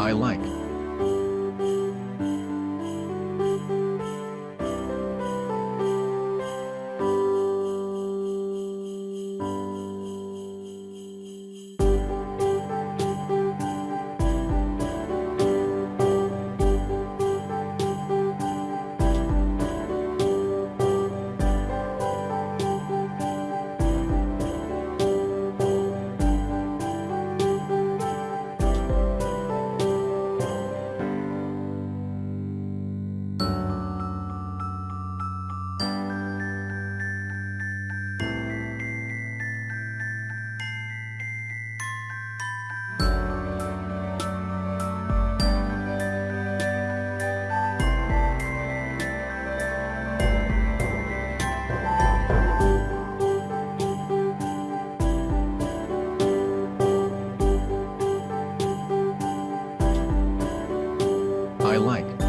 I like. I like.